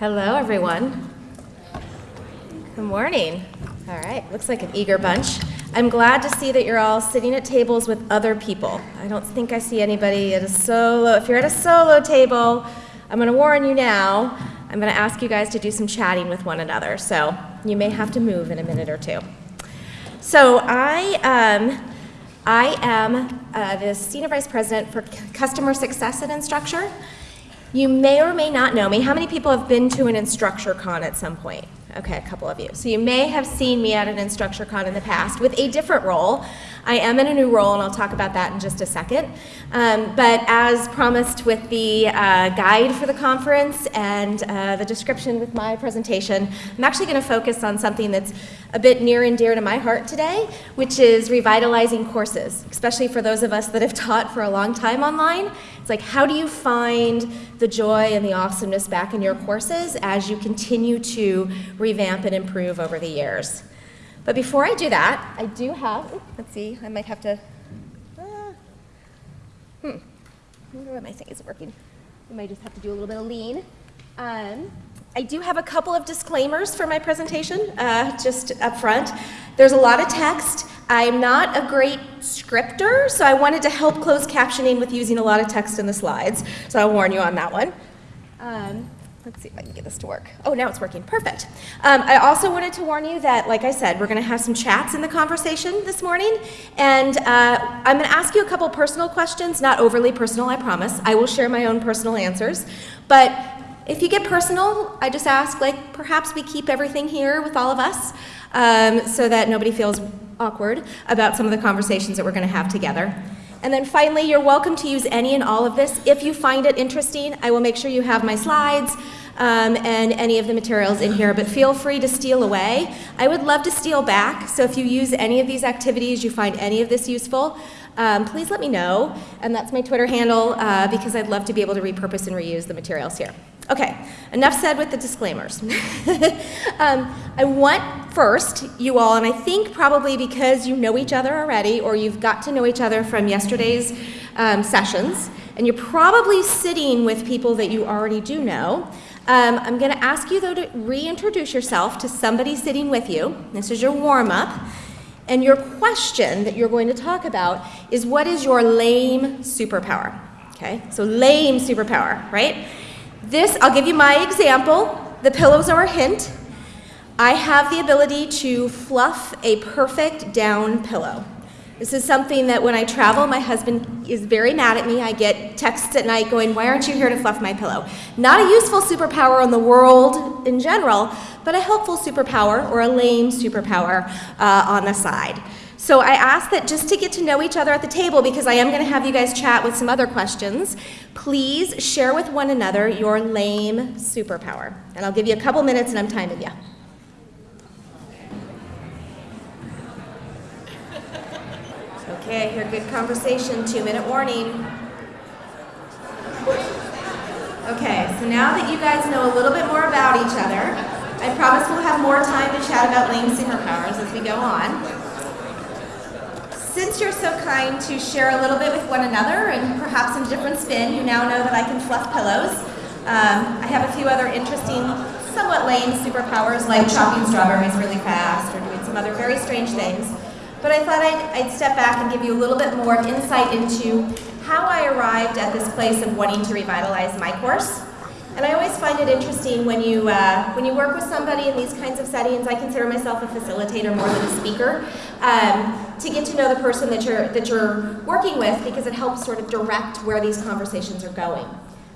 Hello, everyone. Good morning. All right, looks like an eager bunch. I'm glad to see that you're all sitting at tables with other people. I don't think I see anybody at a solo. If you're at a solo table, I'm going to warn you now. I'm going to ask you guys to do some chatting with one another, so you may have to move in a minute or two. So I, um, I am uh, the Senior Vice President for Customer Success at Instructure. You may or may not know me. How many people have been to an InstructureCon at some point? Okay, a couple of you. So you may have seen me at an InstructureCon in the past with a different role. I am in a new role, and I'll talk about that in just a second. Um, but as promised with the uh, guide for the conference and uh, the description with my presentation, I'm actually going to focus on something that's a bit near and dear to my heart today, which is revitalizing courses, especially for those of us that have taught for a long time online. It's like, how do you find the joy and the awesomeness back in your courses as you continue to revamp and improve over the years? But before I do that, I do have, let's see, I might have to, uh, hmm, I wonder what my thing is working. I might just have to do a little bit of lean. Um, I do have a couple of disclaimers for my presentation, uh, just up front. There's a lot of text. I'm not a great scripter, so I wanted to help close captioning with using a lot of text in the slides, so I'll warn you on that one. Um, Let's see if I can get this to work. Oh, now it's working. Perfect. Um, I also wanted to warn you that, like I said, we're going to have some chats in the conversation this morning. And uh, I'm going to ask you a couple personal questions, not overly personal, I promise. I will share my own personal answers. But if you get personal, I just ask, like, perhaps we keep everything here with all of us um, so that nobody feels awkward about some of the conversations that we're going to have together. And then finally, you're welcome to use any and all of this. If you find it interesting, I will make sure you have my slides um, and any of the materials in here, but feel free to steal away. I would love to steal back, so if you use any of these activities, you find any of this useful, um, please let me know. And that's my Twitter handle uh, because I'd love to be able to repurpose and reuse the materials here. Okay, enough said with the disclaimers. um, I want first, you all, and I think probably because you know each other already or you've got to know each other from yesterday's um, sessions, and you're probably sitting with people that you already do know, um, I'm going to ask you, though, to reintroduce yourself to somebody sitting with you. This is your warm up. And your question that you're going to talk about is what is your lame superpower? Okay, so lame superpower, right? This, I'll give you my example. The pillows are a hint. I have the ability to fluff a perfect down pillow. This is something that when I travel, my husband is very mad at me. I get texts at night going, Why aren't you here to fluff my pillow? Not a useful superpower in the world in general, but a helpful superpower or a lame superpower uh, on the side. So I ask that just to get to know each other at the table, because I am going to have you guys chat with some other questions, please share with one another your lame superpower. And I'll give you a couple minutes and I'm timing you. Okay, I hear good conversation, two minute warning. Okay, so now that you guys know a little bit more about each other, I promise we'll have more time to chat about lame superpowers as we go on since you're so kind to share a little bit with one another and perhaps in a different spin, you now know that I can fluff pillows. Um, I have a few other interesting, somewhat lame superpowers like chopping strawberries really fast or doing some other very strange things. But I thought I'd, I'd step back and give you a little bit more insight into how I arrived at this place of wanting to revitalize my course. And I always find it interesting when you, uh, when you work with somebody in these kinds of settings, I consider myself a facilitator more than a speaker, um, to get to know the person that you're, that you're working with because it helps sort of direct where these conversations are going.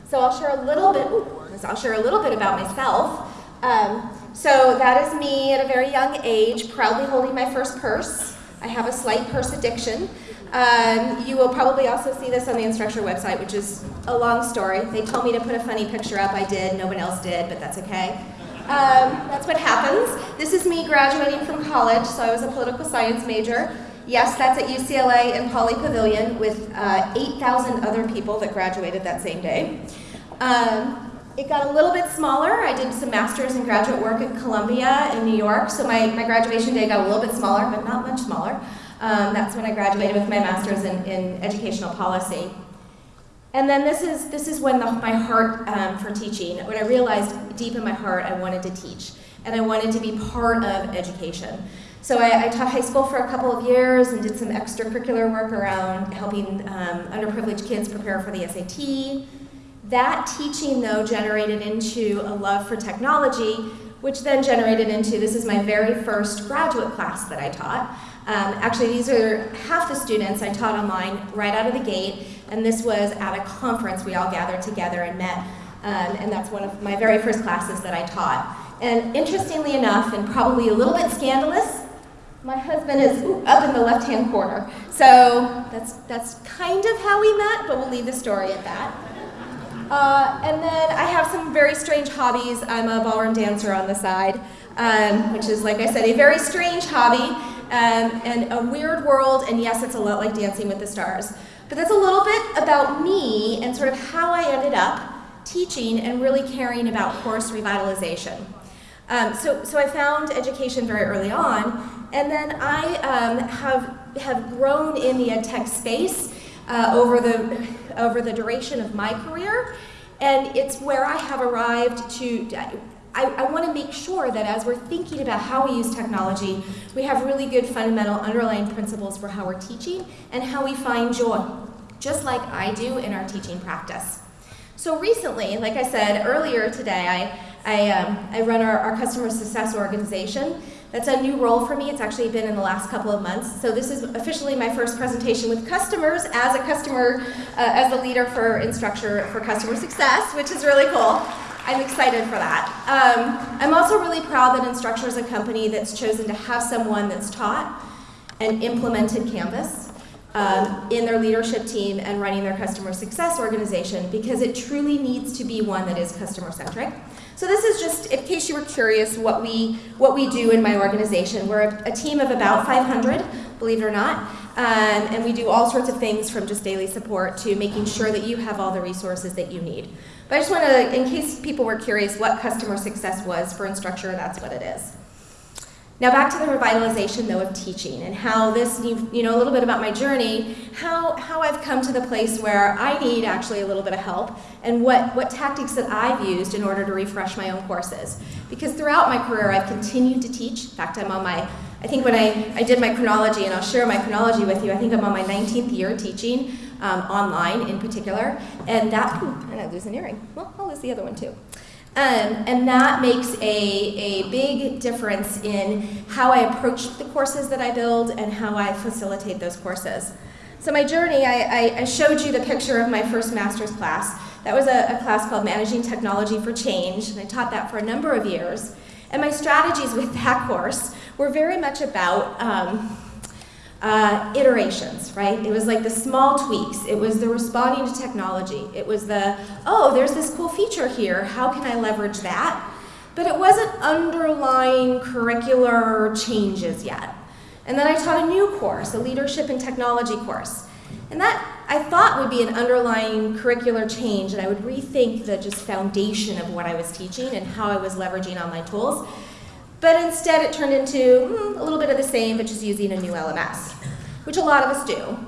So I'll share a little bit, ooh, I'll share a little bit about myself. Um, so that is me at a very young age, proudly holding my first purse. I have a slight purse addiction. Um, you will probably also see this on the Instructure website, which is a long story. They told me to put a funny picture up. I did. No one else did, but that's okay. Um, that's what happens. This is me graduating from college, so I was a political science major. Yes, that's at UCLA in Pauley Pavilion with uh, 8,000 other people that graduated that same day. Um, it got a little bit smaller. I did some master's and graduate work at Columbia in New York, so my, my graduation day got a little bit smaller, but not much smaller. Um, that's when I graduated with my master's in, in educational policy. And then this is, this is when the, my heart um, for teaching, when I realized deep in my heart I wanted to teach and I wanted to be part of education. So I, I, taught high school for a couple of years and did some extracurricular work around helping um, underprivileged kids prepare for the SAT. That teaching, though, generated into a love for technology, which then generated into this is my very first graduate class that I taught. Um, actually, these are half the students I taught online right out of the gate, and this was at a conference we all gathered together and met, um, and that's one of my very first classes that I taught. And interestingly enough, and probably a little bit scandalous, my husband is ooh, up in the left-hand corner. So that's, that's kind of how we met, but we'll leave the story at that. Uh, and then I have some very strange hobbies. I'm a ballroom dancer on the side, um, which is, like I said, a very strange hobby um, and a weird world. And yes, it's a lot like Dancing with the Stars. But that's a little bit about me and sort of how I ended up teaching and really caring about course revitalization. Um, so, so I found education very early on, and then I um, have, have grown in the ed tech space uh, over, the, over the duration of my career, and it's where I have arrived to, I, I want to make sure that as we're thinking about how we use technology, we have really good fundamental underlying principles for how we're teaching and how we find joy, just like I do in our teaching practice. So recently, like I said earlier today, I, I, um, I run our, our customer success organization. That's a new role for me. It's actually been in the last couple of months. So this is officially my first presentation with customers as a customer, uh, as the leader for Instructure for customer success, which is really cool. I'm excited for that. Um, I'm also really proud that Instructure is a company that's chosen to have someone that's taught and implemented Canvas um, in their leadership team and running their customer success organization because it truly needs to be one that is customer centric. So this is just, in case you were curious, what we, what we do in my organization. We're a, a team of about 500, believe it or not, um, and we do all sorts of things from just daily support to making sure that you have all the resources that you need. But I just want to, in case people were curious what customer success was for Instructure, that's what it is. Now back to the revitalization though of teaching and how this, you know, a little bit about my journey, how, how I've come to the place where I need actually a little bit of help and what, what tactics that I've used in order to refresh my own courses. Because throughout my career I've continued to teach. In fact, I'm on my, I think when I, I did my chronology, and I'll share my chronology with you, I think I'm on my 19th year teaching um, online in particular. And that, and I lose an earring. Well, I'll lose the other one too. Um, and that makes a, a big difference in how I approach the courses that I build and how I facilitate those courses. So my journey, I, I, showed you the picture of my first master's class. That was a, a class called Managing Technology for Change, and I taught that for a number of years. And my strategies with that course were very much about um, uh, iterations, right? It was like the small tweaks. It was the responding to technology. It was the, oh, there's this cool feature here. How can I leverage that? But it wasn't underlying curricular changes yet. And then I taught a new course, a leadership and technology course. And that I thought would be an underlying curricular change, and I would rethink the just foundation of what I was teaching and how I was leveraging online tools. But instead it turned into mm, a little bit of the same, but just using a new LMS, which a lot of us do.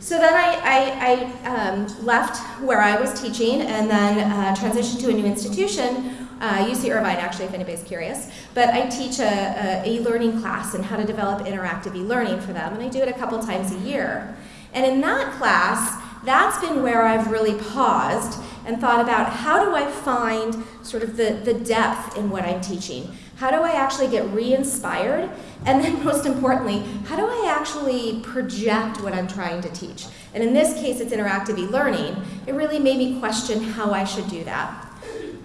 So then I, I, I um, left where I was teaching and then uh, transitioned to a new institution, uh, UC Irvine actually, if anybody's curious. But I teach a, e-learning class and how to develop interactive e-learning for them, and I do it a couple times a year. And in that class, that's been where I've really paused and thought about how do I find sort of the, the depth in what I'm teaching? How do I actually get re-inspired? And then most importantly, how do I actually project what I'm trying to teach? And in this case, it's interactive e-learning. It really made me question how I should do that.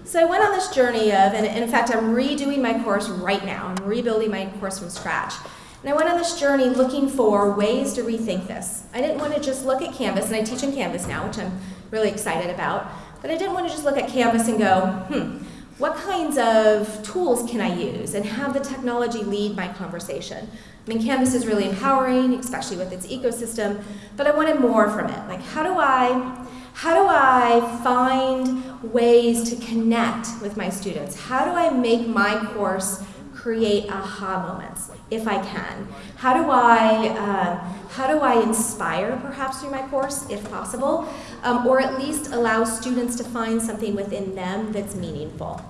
So I went on this journey of, and in fact, I'm redoing my course right now. I'm rebuilding my course from scratch. And I went on this journey looking for ways to rethink this. I didn't want to just look at Canvas, and I teach in Canvas now, which I'm really excited about, but I didn't want to just look at Canvas and go, hmm, what kinds of tools can I use and have the technology lead my conversation? I mean, Canvas is really empowering, especially with its ecosystem, but I wanted more from it. Like, how do I, how do I find ways to connect with my students? How do I make my course create aha moments if I can? How do I, uh, how do I inspire perhaps through my course if possible? Um, or at least allow students to find something within them that's meaningful.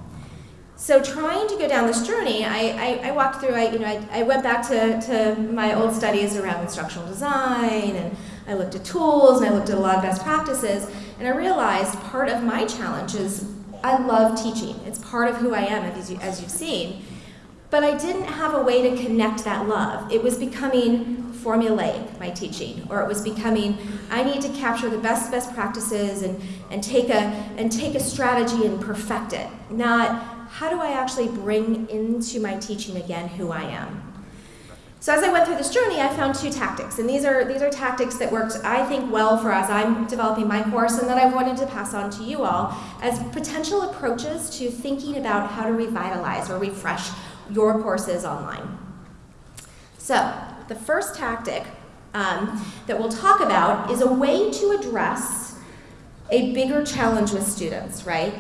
So trying to go down this journey, I, I, I walked through, I, you know, I, I went back to, to my old studies around instructional design and I looked at tools and I looked at a lot of best practices and I realized part of my challenge is I love teaching. It's part of who I am, as, you, as you've seen. But I didn't have a way to connect that love. It was becoming formulaic, my teaching, or it was becoming, I need to capture the best best practices and, and, take, a, and take a strategy and perfect it, not how do I actually bring into my teaching again who I am? So as I went through this journey, I found two tactics, and these are, these are tactics that worked, I think, well for as I'm developing my course and that I wanted to pass on to you all as potential approaches to thinking about how to revitalize or refresh your courses online. So the first tactic um, that we'll talk about is a way to address a bigger challenge with students, right?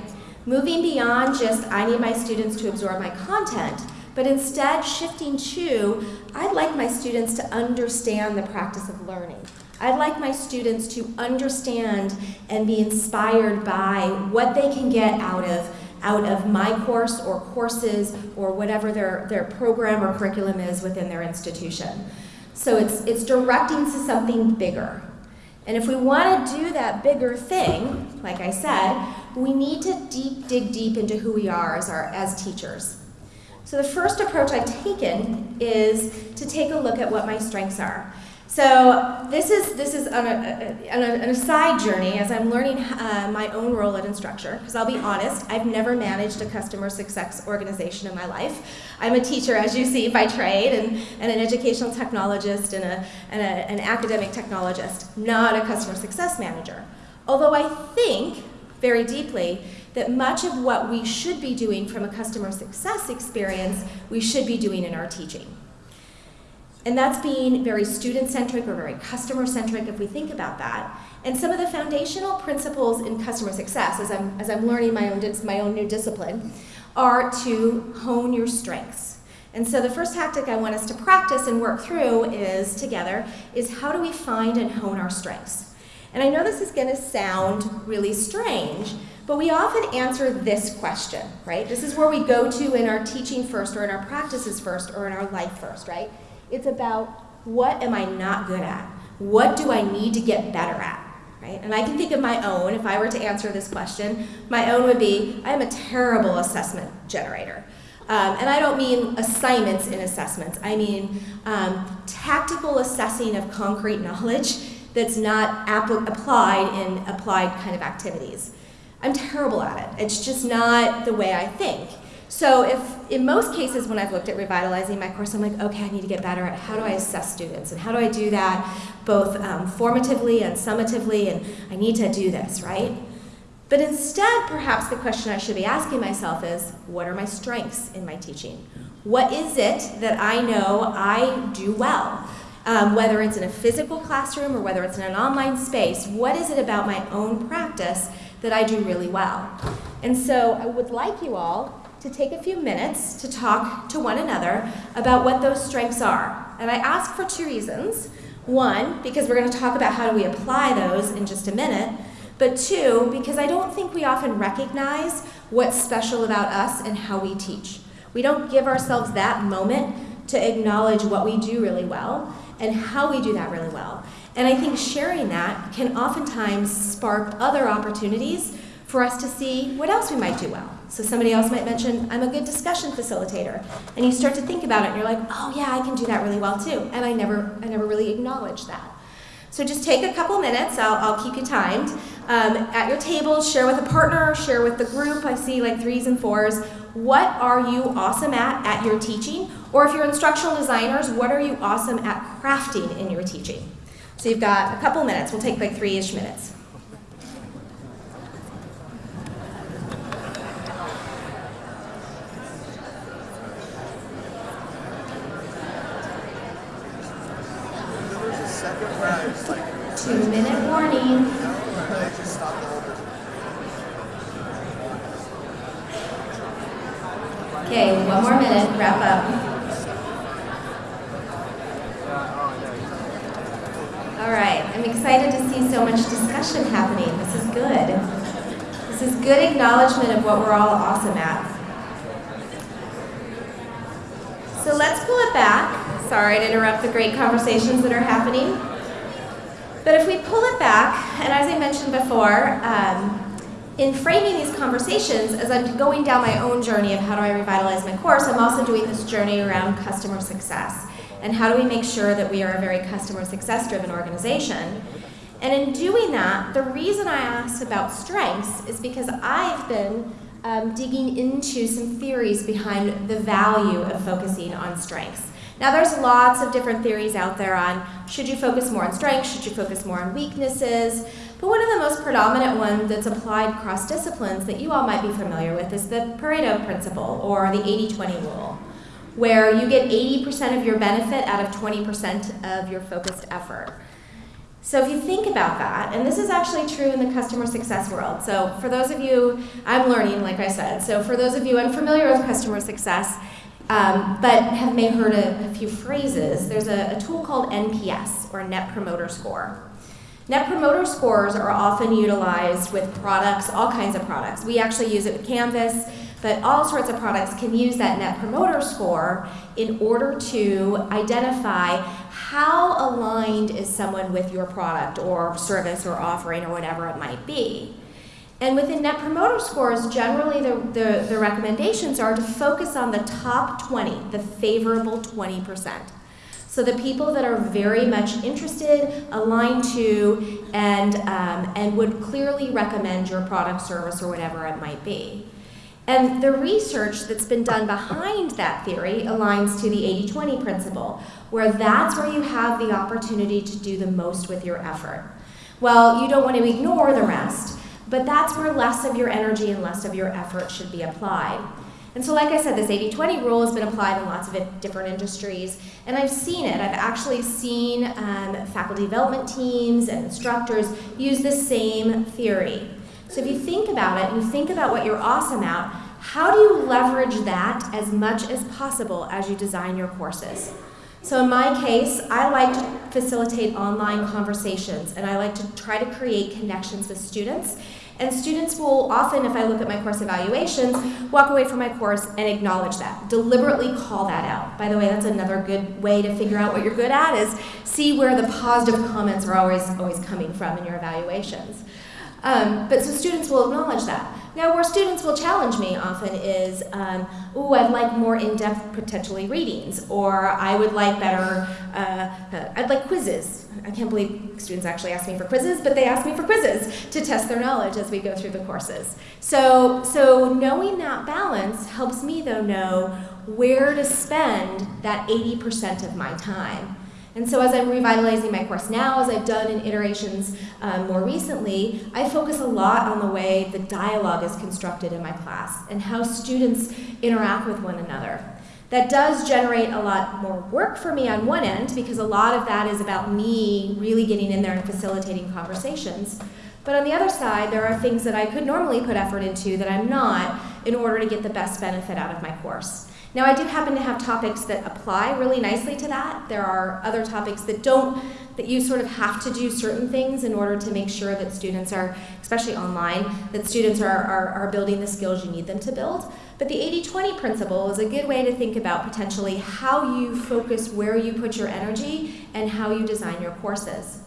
Moving beyond just, I need my students to absorb my content, but instead shifting to, I'd like my students to understand the practice of learning. I'd like my students to understand and be inspired by what they can get out of out of my course or courses or whatever their, their program or curriculum is within their institution. So it's, it's directing to something bigger. And if we want to do that bigger thing, like I said, we need to deep, dig deep into who we are as, our, as teachers. So the first approach I've taken is to take a look at what my strengths are. So this is this is on, a, a, an aside journey as I'm learning uh, my own role at Instructure. Because I'll be honest, I've never managed a customer success organization in my life. I'm a teacher, as you see, by trade, and, and an educational technologist and, a, and a, an academic technologist, not a customer success manager. Although I think very deeply that much of what we should be doing from a customer success experience, we should be doing in our teaching. And that's being very student-centric or very customer-centric if we think about that. And some of the foundational principles in customer success, as I'm, as I'm learning my own, my own new discipline, are to hone your strengths. And so the first tactic I want us to practice and work through is, together, is how do we find and hone our strengths? And I know this is going to sound really strange, but we often answer this question, right? This is where we go to in our teaching first, or in our practices first, or in our life first, right? It's about what am I not good at? What do I need to get better at? Right? And I can think of my own, if I were to answer this question, my own would be, I'm a terrible assessment generator. Um, and I don't mean assignments in assessments. I mean um, tactical assessing of concrete knowledge that's not applied in applied kind of activities. I'm terrible at it. It's just not the way I think. So if, in most cases when I've looked at revitalizing my course, I'm like, okay, I need to get better at how do I assess students and how do I do that both um, formatively and summatively and I need to do this, right? But instead, perhaps the question I should be asking myself is, what are my strengths in my teaching? What is it that I know I do well? um, whether it's in a physical classroom or whether it's in an online space, what is it about my own practice that I do really well? And so I would like you all to take a few minutes to talk to one another about what those strengths are. And I ask for two reasons. One, because we're going to talk about how do we apply those in just a minute. But two, because I don't think we often recognize what's special about us and how we teach. We don't give ourselves that moment to acknowledge what we do really well and how we do that really well. And I think sharing that can oftentimes spark other opportunities for us to see what else we might do well. So somebody else might mention, I'm a good discussion facilitator. And you start to think about it and you're like, oh yeah, I can do that really well too. And I never, I never really acknowledged that. So just take a couple minutes, I'll, I'll keep you timed. Um, at your table, share with a partner, share with the group. I see like threes and fours. What are you awesome at at your teaching? Or if you're instructional designers, what are you awesome at crafting in your teaching? So you've got a couple minutes. We'll take like three-ish minutes. Two-minute warning. Okay, one more minute, wrap up. All right, I'm excited to see so much discussion happening. This is good. This is good acknowledgement of what we're all awesome at. So let's pull it back. Sorry to interrupt the great conversations that are happening. But if we pull it back, and as I mentioned before, um, in framing these conversations, as I'm going down my own journey of how do I revitalize my course, I'm also doing this journey around customer success. And how do we make sure that we are a very customer success driven organization? And in doing that, the reason I asked about strengths is because I've been um, digging into some theories behind the value of focusing on strengths. Now, there's lots of different theories out there on should you focus more on strengths, should you focus more on weaknesses. But one of the most predominant ones that's applied across disciplines that you all might be familiar with is the Pareto principle or the 80 20 rule, where you get 80% of your benefit out of 20% of your focused effort. So if you think about that, and this is actually true in the customer success world. So for those of you, I'm learning, like I said. So for those of you unfamiliar with customer success, um, but have may heard a, a few phrases, there's a, a tool called NPS, or Net Promoter Score. Net promoter scores are often utilized with products, all kinds of products. We actually use it with Canvas, but all sorts of products can use that net promoter score in order to identify how aligned is someone with your product or service or offering or whatever it might be. And within Net Promoter Scores, generally the, the, the recommendations are to focus on the top 20, the favorable 20%. So the people that are very much interested, aligned to, and, um, and would clearly recommend your product, service, or whatever it might be. And the research that's been done behind that theory aligns to the 80-20 principle, where that's where you have the opportunity to do the most with your effort. Well, you don't want to ignore the rest, but that's where less of your energy and less of your effort should be applied. And so, like I said, this 80 20 rule has been applied in lots of different industries, and I've seen it. I've actually seen um, faculty development teams and instructors use the same theory. So, if you think about it and you think about what you're awesome at, how do you leverage that as much as possible as you design your courses? So, in my case, I like to facilitate online conversations and I like to try to create connections with students and students will often, if I look at my course evaluations, walk away from my course and acknowledge that, deliberately call that out. By the way, that's another good way to figure out what you're good at is see where the positive comments are always, always coming from in your evaluations. Um, but so students will acknowledge that. Now, where students will challenge me often is, um, oh, I'd like more in-depth potentially readings, or I would like better, uh, uh, I'd like quizzes. I can't believe students actually ask me for quizzes, but they ask me for quizzes to test their knowledge as we go through the courses. So, so knowing that balance helps me, though, know where to spend that 80% of my time. And so as I'm revitalizing my course now, as I've done in iterations um, more recently, I focus a lot on the way the dialogue is constructed in my class and how students interact with one another. That does generate a lot more work for me on one end because a lot of that is about me really getting in there and facilitating conversations. But on the other side, there are things that I could normally put effort into that I'm not in order to get the best benefit out of my course. Now, I do happen to have topics that apply really nicely to that. There are other topics that don't, that you sort of have to do certain things in order to make sure that students are, especially online, that students are, are, are building the skills you need them to build. But the 80 20 principle is a good way to think about potentially how you focus where you put your energy and how you design your courses.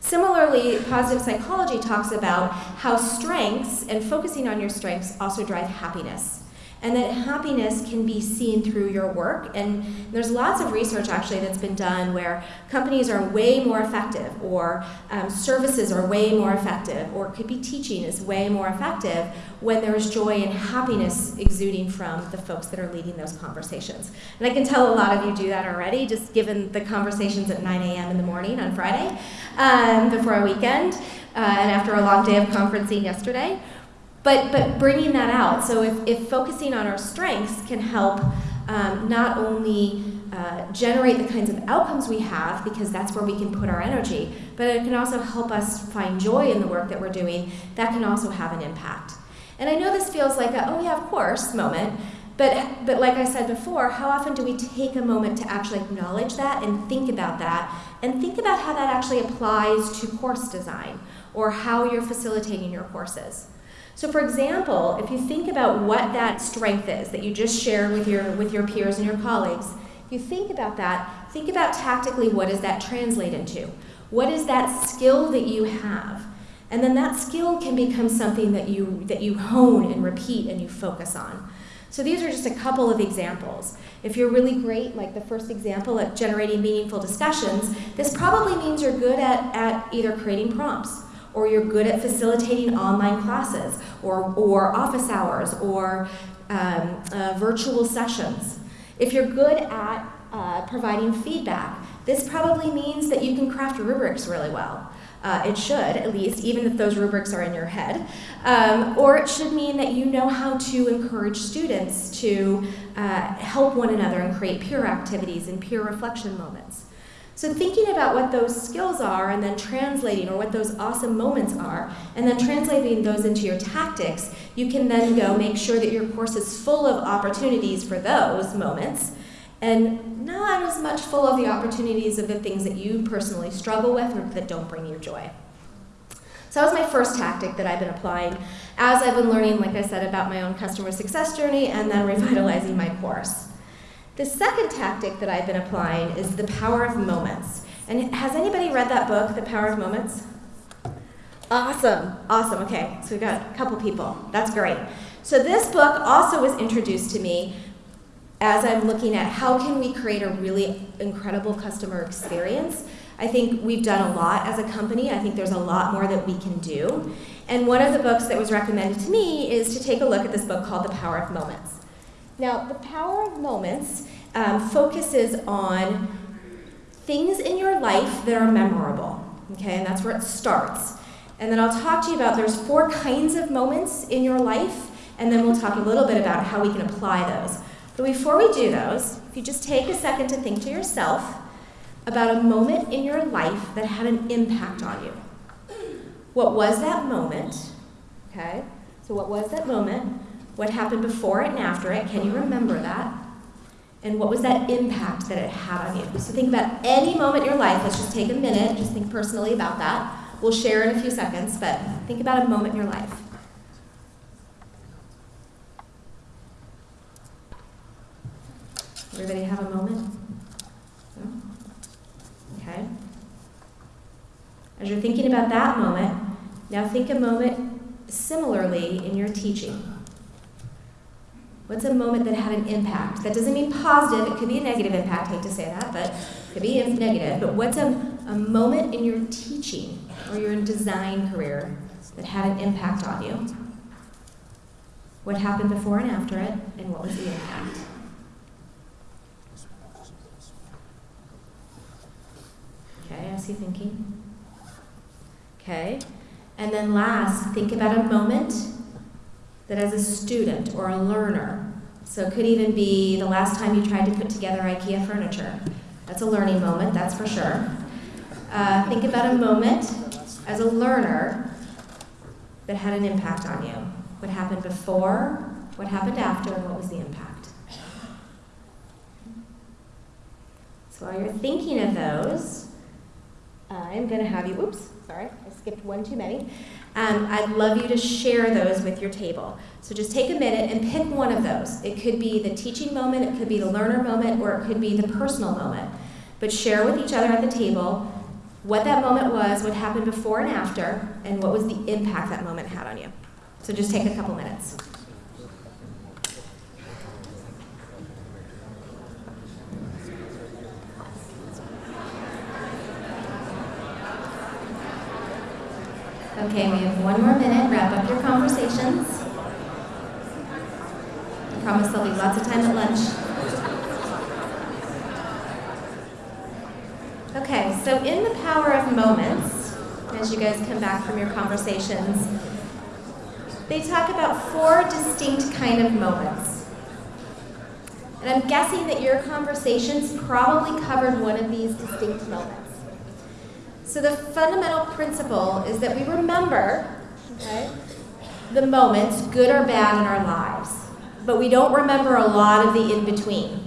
Similarly, positive psychology talks about how strengths and focusing on your strengths also drive happiness and that happiness can be seen through your work. And there's lots of research actually that's been done where companies are way more effective, or um, services are way more effective, or could be teaching is way more effective when there's joy and happiness exuding from the folks that are leading those conversations. And I can tell a lot of you do that already, just given the conversations at 9 a.m. in the morning on Friday um, before a weekend, uh, and after a long day of conferencing yesterday. But, but bringing that out, so if, if focusing on our strengths can help um, not only uh, generate the kinds of outcomes we have, because that's where we can put our energy, but it can also help us find joy in the work that we're doing, that can also have an impact. And I know this feels like a, oh yeah, of course, moment, But, but like I said before, how often do we take a moment to actually acknowledge that and think about that and think about how that actually applies to course design or how you're facilitating your courses? So for example, if you think about what that strength is that you just shared with your, with your peers and your colleagues, if you think about that, think about tactically what does that translate into? What is that skill that you have? And then that skill can become something that you, that you hone and repeat and you focus on. So these are just a couple of examples. If you're really great, like the first example at generating meaningful discussions, this probably means you're good at, at either creating prompts or you're good at facilitating online classes, or, or office hours, or um, uh, virtual sessions. If you're good at uh, providing feedback, this probably means that you can craft rubrics really well. Uh, it should, at least, even if those rubrics are in your head. Um, or it should mean that you know how to encourage students to uh, help one another and create peer activities and peer reflection moments. So thinking about what those skills are and then translating, or what those awesome moments are, and then translating those into your tactics, you can then go make sure that your course is full of opportunities for those moments, and not as much full of the opportunities of the things that you personally struggle with or that don't bring you joy. So that was my first tactic that I've been applying as I've been learning, like I said, about my own customer success journey and then revitalizing my course. The second tactic that I've been applying is the power of moments. And has anybody read that book, The Power of Moments? Awesome, awesome, okay, so we've got a couple people, that's great. So this book also was introduced to me as I'm looking at how can we create a really incredible customer experience. I think we've done a lot as a company. I think there's a lot more that we can do. And one of the books that was recommended to me is to take a look at this book called The Power of Moments. Now, the power of moments um, focuses on things in your life that are memorable, okay, and that's where it starts. And then I'll talk to you about there's four kinds of moments in your life, and then we'll talk a little bit about how we can apply those. But before we do those, if you just take a second to think to yourself about a moment in your life that had an impact on you. What was that moment? Okay, so what was that moment? What happened before it and after it? Can you remember that? And what was that impact that it had on you? So think about any moment in your life. Let's just take a minute, just think personally about that. We'll share in a few seconds, but think about a moment in your life. Everybody have a moment? No? Okay. As you're thinking about that moment, now think a moment similarly in your teaching. What's a moment that had an impact? That doesn't mean positive, it could be a negative impact, I hate to say that, but it could be negative. But what's a, a moment in your teaching or your design career that had an impact on you? What happened before and after it, and what was the impact? Okay, I see thinking. Okay, and then last, think about a moment that as a student or a learner, so it could even be the last time you tried to put together IKEA furniture. That's a learning moment, that's for sure. Uh, think about a moment as a learner that had an impact on you. What happened before, what happened after, and what was the impact? So while you're thinking of those, I'm going to have you, oops, sorry, I skipped one too many. Um, I'd love you to share those with your table. So just take a minute and pick one of those. It could be the teaching moment, it could be the learner moment, or it could be the personal moment. But share with each other at the table what that moment was, what happened before and after, and what was the impact that moment had on you. So just take a couple minutes. Okay, we have one more minute. Wrap up your conversations. I promise there'll be lots of time at lunch. Okay, so in the power of moments, as you guys come back from your conversations, they talk about four distinct kind of moments. And I'm guessing that your conversations probably covered one of these distinct moments. So the fundamental principle is that we remember okay, the moments, good or bad, in our lives. but we don't remember a lot of the in-between.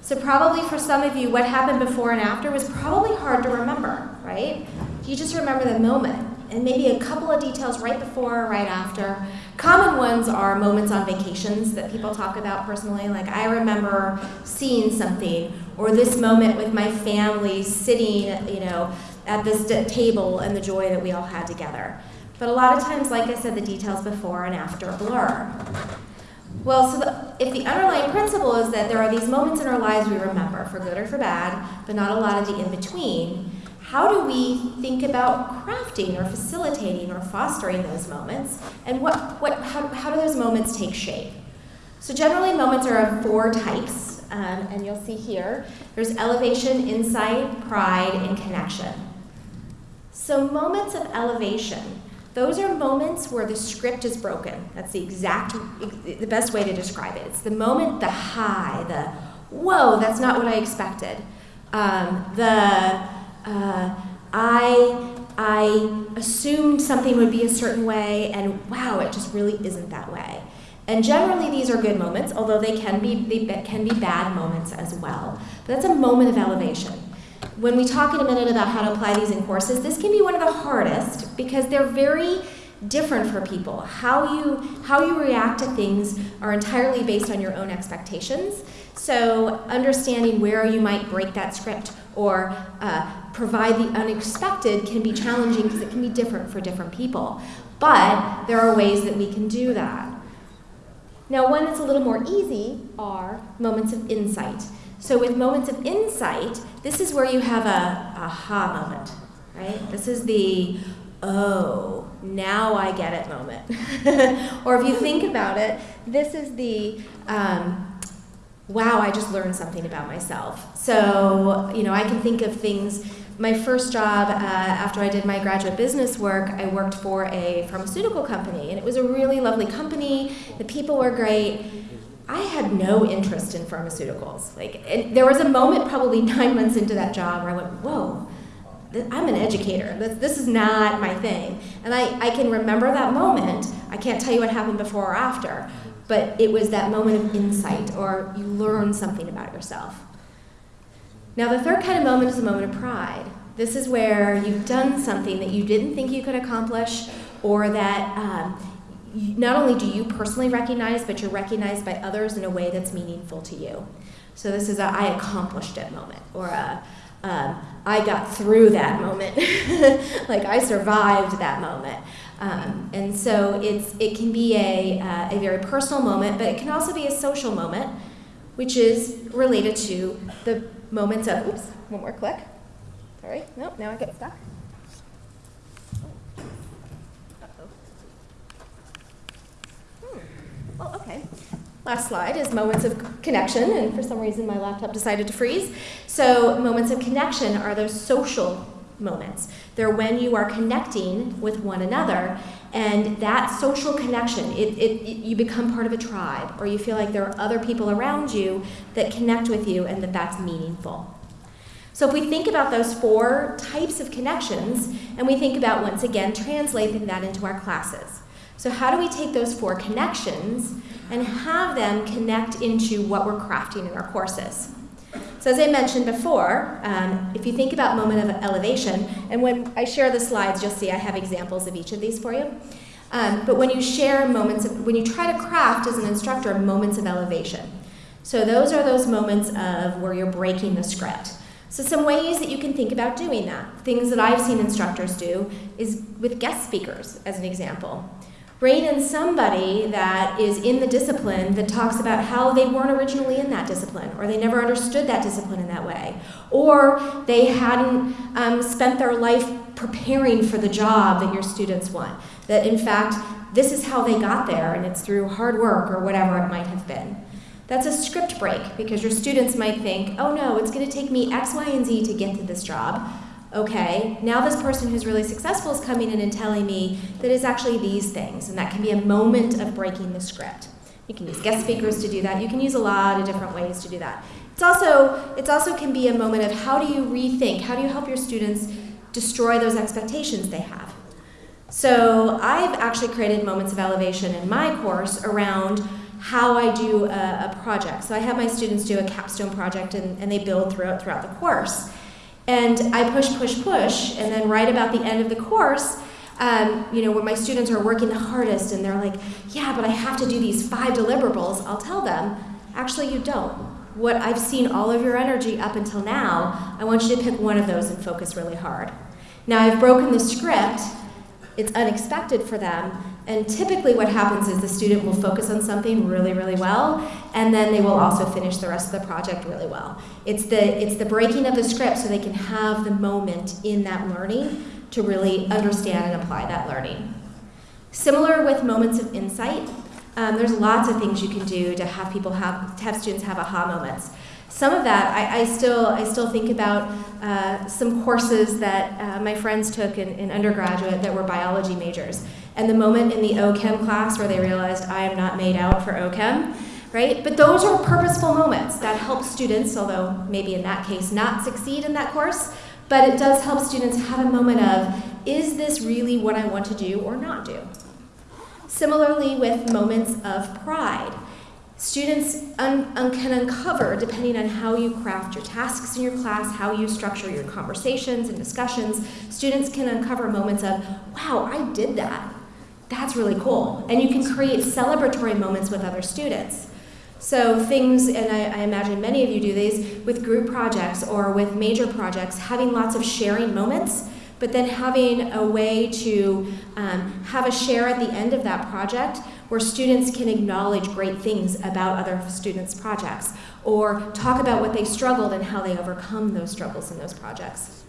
So probably for some of you, what happened before and after was probably hard to remember, right? You just remember the moment and maybe a couple of details right before or right after. Common ones are moments on vacations that people talk about personally, like I remember seeing something, or this moment with my family sitting, you know, at this table and the joy that we all had together. But a lot of times, like I said, the details before and after blur. Well, so the, if the underlying principle is that there are these moments in our lives we remember, for good or for bad, but not a lot of the in between, how do we think about crafting or facilitating or fostering those moments? And what, what, how, how do those moments take shape? So, generally, moments are of four types, um, and you'll see here there's elevation, insight, pride, and connection. So, moments of elevation those are moments where the script is broken. That's the exact, the best way to describe it. It's the moment, the high, the whoa, that's not what I expected. Um, the uh, I I assumed something would be a certain way, and wow, it just really isn't that way. And generally, these are good moments, although they can be they can be bad moments as well. But that's a moment of elevation when we talk in a minute about how to apply these in courses, this can be one of the hardest because they're very different for people. How you how you react to things are entirely based on your own expectations. So understanding where you might break that script or uh, provide the unexpected can be challenging because it can be different for different people. But there are ways that we can do that. Now, one that's a little more easy are moments of insight. So with moments of insight, this is where you have a aha moment, right? This is the oh, now I get it moment. or if you think about it, this is the um, wow, I just learned something about myself. So, you know, I can think of things. My first job uh, after I did my graduate business work, I worked for a pharmaceutical company, and it was a really lovely company. The people were great I had no interest in pharmaceuticals. Like, there was a moment, probably nine months into that job, where I went, "Whoa, I'm an educator. This, this is not my thing." And I, I can remember that moment. I can't tell you what happened before or after, but it was that moment of insight, or you learn something about yourself. Now, the third kind of moment is a moment of pride. This is where you've done something that you didn't think you could accomplish, or that um, not only do you personally recognize, but you're recognized by others in a way that's meaningful to you. So this is a I accomplished it moment, or a um, I got through that moment, like I survived that moment. Um, and so it's it can be a uh, a very personal moment, but it can also be a social moment, which is related to the moments of oops, one more click. Sorry, nope, now I get stuck. Well, okay. Last slide is moments of connection, and for some reason my laptop decided to freeze. So, moments of connection are those social moments. They're when you are connecting with one another, and that social connection, it, it, it, you become part of a tribe, or you feel like there are other people around you that connect with you and that that's meaningful. So, if we think about those four types of connections, and we think about once again translating that into our classes. So, how do we take those four connections and have them connect into what we're crafting in our courses? So, as I mentioned before, um, if you think about moment of elevation, and when I share the slides, you'll see I have examples of each of these for you. Um, but when you share moments, of, when you try to craft as an instructor moments of elevation, so those are those moments of where you're breaking the script. So, some ways that you can think about doing that, things that I've seen instructors do, is with guest speakers, as an example. Bring in somebody that is in the discipline that talks about how they weren't originally in that discipline, or they never understood that discipline in that way, or they hadn't um, spent their life preparing for the job that your students want. That in fact, this is how they got there, and it's through hard work or whatever it might have been. That's a script break because your students might think, oh no, it's going to take me X, Y, and Z to get to this job okay, now this person who's really successful is coming in and telling me that it's actually these things, and that can be a moment of breaking the script. You can use guest speakers to do that. You can use a lot of different ways to do that. It's also, it also can be a moment of how do you rethink, how do you help your students destroy those expectations they have. So I've actually created moments of elevation in my course around how I do a, a, project. So I have my students do a capstone project and, and they build throughout, throughout the course. And I push, push, push, and then right about the end of the course, um, you know, when my students are working the hardest and they're like, yeah, but I have to do these five deliverables, I'll tell them, actually you don't. What I've seen all of your energy up until now, I want you to pick one of those and focus really hard. Now I've broken the script, it's unexpected for them, and typically what happens is the student will focus on something really, really well, and then they will also finish the rest of the project really well. It's the, it's the breaking of the script so they can have the moment in that learning to really understand and apply that learning. Similar with moments of insight, um, there's lots of things you can do to have people have, to have students have aha moments. Some of that, I, I still, I still think about uh, some courses that uh, my friends took in, in undergraduate that were biology majors. And the moment in the OChem class where they realized I am not made out for OChem, right? But those are purposeful moments that help students, although maybe in that case not succeed in that course, but it does help students have a moment of, is this really what I want to do or not do? Similarly with moments of pride. Students un un can uncover, depending on how you craft your tasks in your class, how you structure your conversations and discussions, students can uncover moments of, wow, I did that. That's really cool. And you can create celebratory moments with other students. So things, and I, I, imagine many of you do these, with group projects or with major projects, having lots of sharing moments, but then having a way to um, have a share at the end of that project where students can acknowledge great things about other students' projects or talk about what they struggled and how they overcome those struggles in those projects.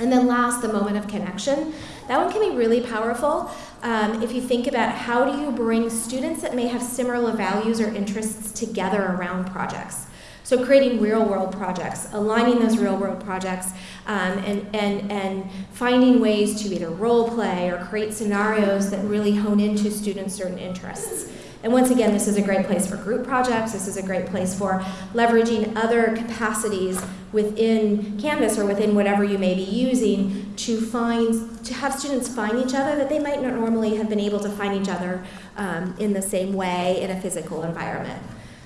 And then last, the moment of connection. That one can be really powerful um, if you think about how do you bring students that may have similar values or interests together around projects. So creating real world projects, aligning those real world projects, um, and, and, and finding ways to either role play or create scenarios that really hone into students' certain interests. And once again, this is a great place for group projects. This is a great place for leveraging other capacities within Canvas or within whatever you may be using to find, to have students find each other that they might not normally have been able to find each other um, in the same way in a physical environment.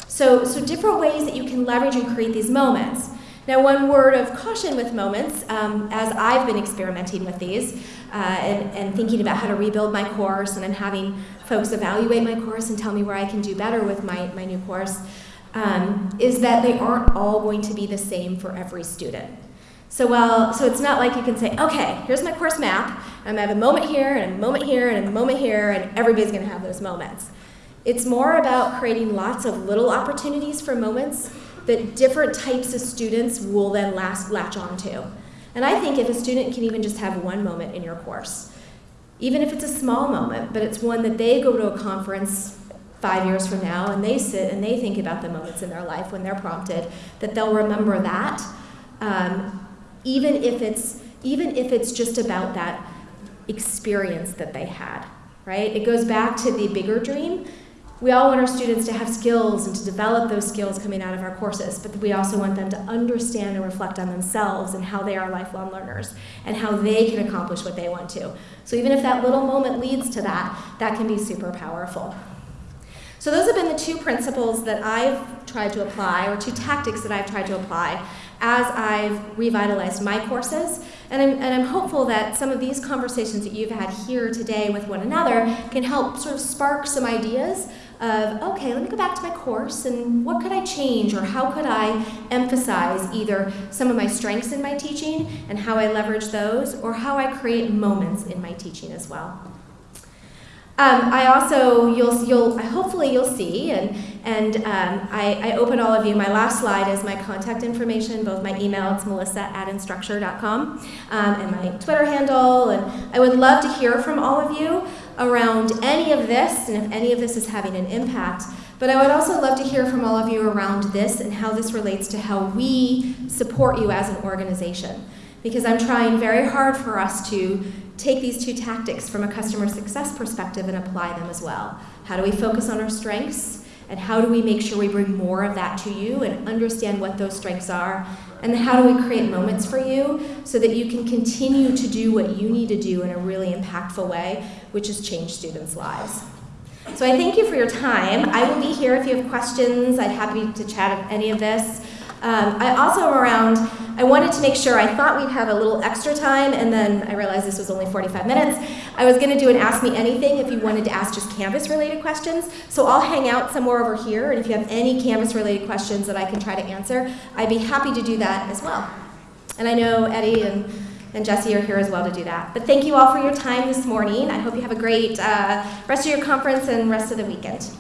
So, so different ways that you can leverage and create these moments. Now, one word of caution with moments, um, as I've been experimenting with these uh, and, and, thinking about how to rebuild my course and then having folks evaluate my course and tell me where I can do better with my, my new course, um, is that they aren't all going to be the same for every student. So well, so it's not like you can say, okay, here's my course map, I'm gonna have a moment here and a moment here and a moment here, and everybody's gonna have those moments. It's more about creating lots of little opportunities for moments that different types of students will then last, latch onto. And I think if a student can even just have one moment in your course, even if it's a small moment, but it's one that they go to a conference five years from now and they sit and they think about the moments in their life when they're prompted, that they'll remember that, um, even if it's even if it's just about that experience that they had, right? It goes back to the bigger dream we all want our students to have skills and to develop those skills coming out of our courses, but we also want them to understand and reflect on themselves and how they are lifelong learners and how they can accomplish what they want to. So even if that little moment leads to that, that can be super powerful. So those have been the two principles that I've tried to apply, or two tactics that I've tried to apply as I've revitalized my courses. And I'm, and I'm hopeful that some of these conversations that you've had here today with one another can help sort of spark some ideas of, okay, let me go back to my course and what could I change or how could I emphasize either some of my strengths in my teaching and how I leverage those or how I create moments in my teaching as well. Um, I also, you'll, you'll, hopefully you'll see, and, and um, I, I open all of you, my last slide is my contact information, both my email, it's melissa at instructure.com, um, and my Twitter handle, and I would love to hear from all of you around any of this, and if any of this is having an impact. But I would also love to hear from all of you around this and how this relates to how we support you as an organization. Because I'm trying very hard for us to take these two tactics from a customer success perspective and apply them as well. How do we focus on our strengths? And how do we make sure we bring more of that to you and understand what those strengths are? And how do we create moments for you so that you can continue to do what you need to do in a really impactful way, which has changed students' lives. So I thank you for your time. I will be here if you have questions. I'd happy to chat any of this. Um, I also am around, I wanted to make sure, I thought we'd have a little extra time, and then I realized this was only 45 minutes. I was going to do an Ask Me Anything if you wanted to ask just Canvas related questions. So I'll hang out somewhere over here, and if you have any Canvas related questions that I can try to answer, I'd be happy to do that as well. And I know Eddie and, and Jesse are here as well to do that. But thank you all for your time this morning. I hope you have a great uh, rest of your conference and rest of the weekend.